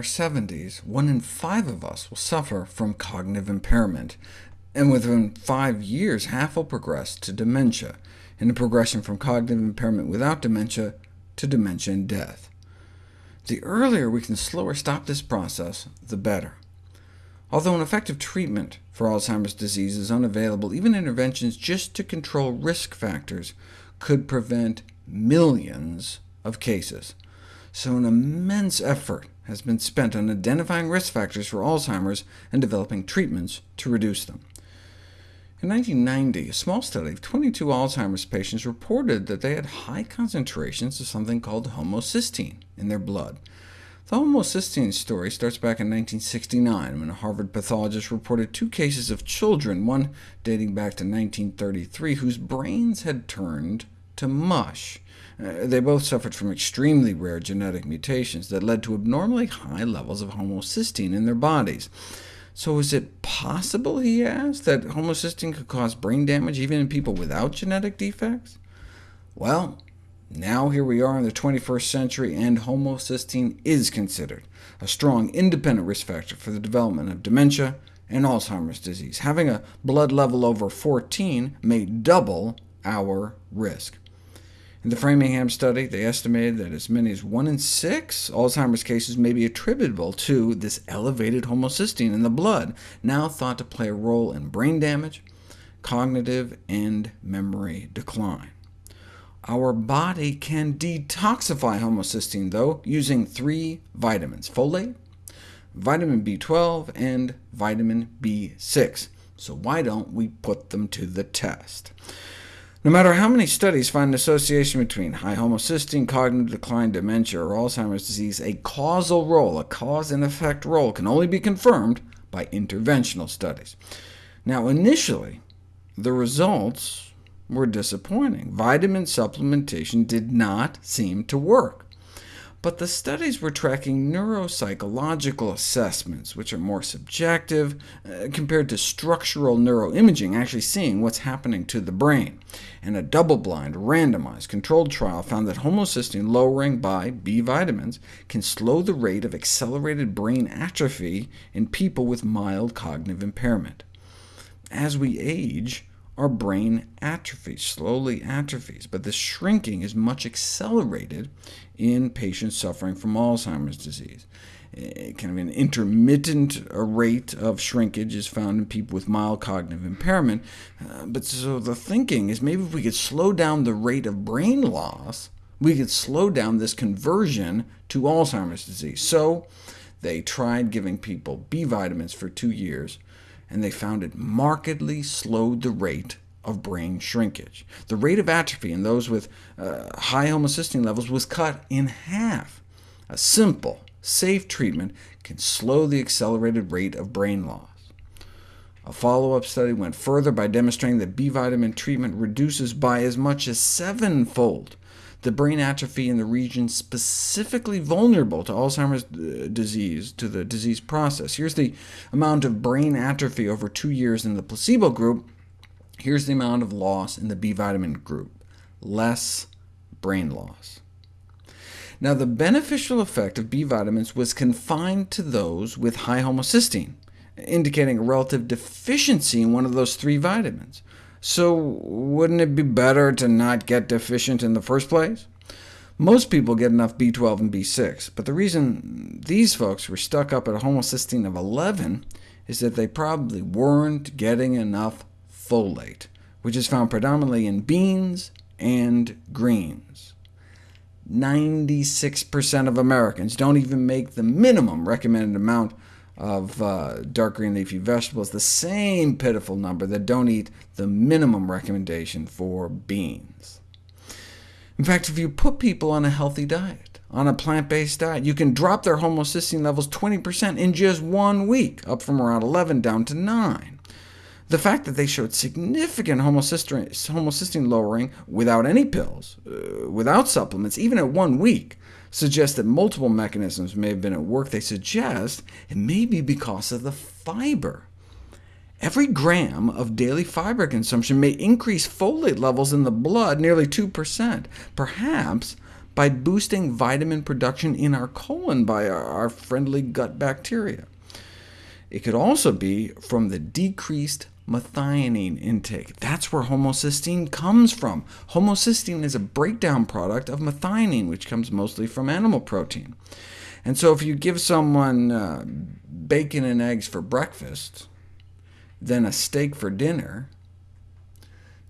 our 70s, one in five of us will suffer from cognitive impairment, and within five years half will progress to dementia, in a progression from cognitive impairment without dementia to dementia and death. The earlier we can slow or stop this process, the better. Although an effective treatment for Alzheimer's disease is unavailable, even interventions just to control risk factors could prevent millions of cases. So an immense effort has been spent on identifying risk factors for Alzheimer's and developing treatments to reduce them. In 1990, a small study of 22 Alzheimer's patients reported that they had high concentrations of something called homocysteine in their blood. The homocysteine story starts back in 1969, when a Harvard pathologist reported two cases of children, one dating back to 1933, whose brains had turned to mush. Uh, they both suffered from extremely rare genetic mutations that led to abnormally high levels of homocysteine in their bodies. So is it possible, he asked, that homocysteine could cause brain damage even in people without genetic defects? Well, now here we are in the 21st century, and homocysteine is considered a strong independent risk factor for the development of dementia and Alzheimer's disease. Having a blood level over 14 may double our risk. In the Framingham study, they estimated that as many as 1 in 6 Alzheimer's cases may be attributable to this elevated homocysteine in the blood, now thought to play a role in brain damage, cognitive, and memory decline. Our body can detoxify homocysteine, though, using three vitamins— folate, vitamin B12, and vitamin B6. So why don't we put them to the test? No matter how many studies find an association between high homocysteine, cognitive decline, dementia, or Alzheimer's disease, a causal role, a cause and effect role, can only be confirmed by interventional studies. Now, initially, the results were disappointing. Vitamin supplementation did not seem to work. But the studies were tracking neuropsychological assessments, which are more subjective, uh, compared to structural neuroimaging, actually seeing what's happening to the brain. And a double-blind, randomized, controlled trial found that homocysteine lowering by B vitamins can slow the rate of accelerated brain atrophy in people with mild cognitive impairment. As we age, our brain atrophies, slowly atrophies, but the shrinking is much accelerated in patients suffering from Alzheimer's disease. Kind of an intermittent rate of shrinkage is found in people with mild cognitive impairment, uh, but so the thinking is maybe if we could slow down the rate of brain loss, we could slow down this conversion to Alzheimer's disease. So they tried giving people B vitamins for two years, and they found it markedly slowed the rate of brain shrinkage. The rate of atrophy in those with uh, high homocysteine levels was cut in half. A simple, safe treatment can slow the accelerated rate of brain loss. A follow-up study went further by demonstrating that B vitamin treatment reduces by as much as sevenfold the brain atrophy in the region specifically vulnerable to Alzheimer's uh, disease, to the disease process. Here's the amount of brain atrophy over two years in the placebo group. Here's the amount of loss in the B vitamin group, less brain loss. Now, the beneficial effect of B vitamins was confined to those with high homocysteine, indicating a relative deficiency in one of those three vitamins. So wouldn't it be better to not get deficient in the first place? Most people get enough B12 and B6, but the reason these folks were stuck up at a homocysteine of 11 is that they probably weren't getting enough folate, which is found predominantly in beans and greens. 96% of Americans don't even make the minimum recommended amount of uh, dark green leafy vegetables, the same pitiful number that don't eat the minimum recommendation for beans. In fact, if you put people on a healthy diet, on a plant-based diet, you can drop their homocysteine levels 20% in just one week, up from around 11 down to 9. The fact that they showed significant homocysteine, lowering without any pills, uh, without supplements, even at one week, suggest that multiple mechanisms may have been at work. They suggest it may be because of the fiber. Every gram of daily fiber consumption may increase folate levels in the blood nearly 2%. Perhaps by boosting vitamin production in our colon by our, friendly gut bacteria. It could also be from the decreased methionine intake. That's where homocysteine comes from. Homocysteine is a breakdown product of methionine, which comes mostly from animal protein. And so if you give someone uh, bacon and eggs for breakfast, then a steak for dinner,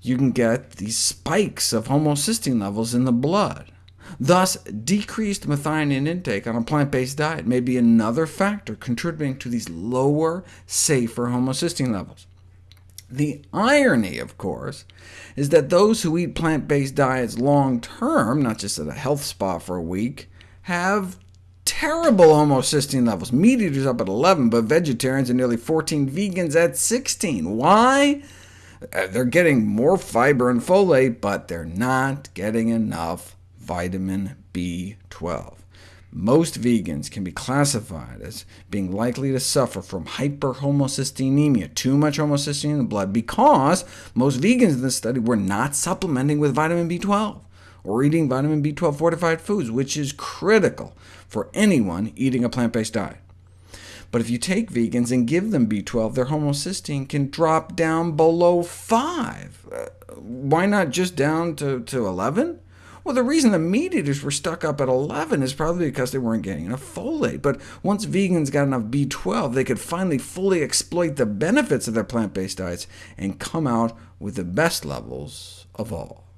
you can get these spikes of homocysteine levels in the blood. Thus, decreased methionine intake on a plant-based diet may be another factor contributing to these lower, safer homocysteine levels. The irony, of course, is that those who eat plant-based diets long-term, not just at a health spa for a week, have terrible homocysteine levels. Meat eaters up at 11, but vegetarians and nearly 14 vegans at 16. Why? Uh, they're getting more fiber and folate, but they're not getting enough vitamin B12 most vegans can be classified as being likely to suffer from hyperhomocysteinemia, too much homocysteine in the blood, because most vegans in this study were not supplementing with vitamin B12 or eating vitamin B12 fortified foods, which is critical for anyone eating a plant-based diet. But if you take vegans and give them B12, their homocysteine can drop down below 5. Uh, why not just down to, to 11? Well, the reason the meat eaters were stuck up at 11 is probably because they weren't getting enough folate. But once vegans got enough B12, they could finally fully exploit the benefits of their plant-based diets and come out with the best levels of all.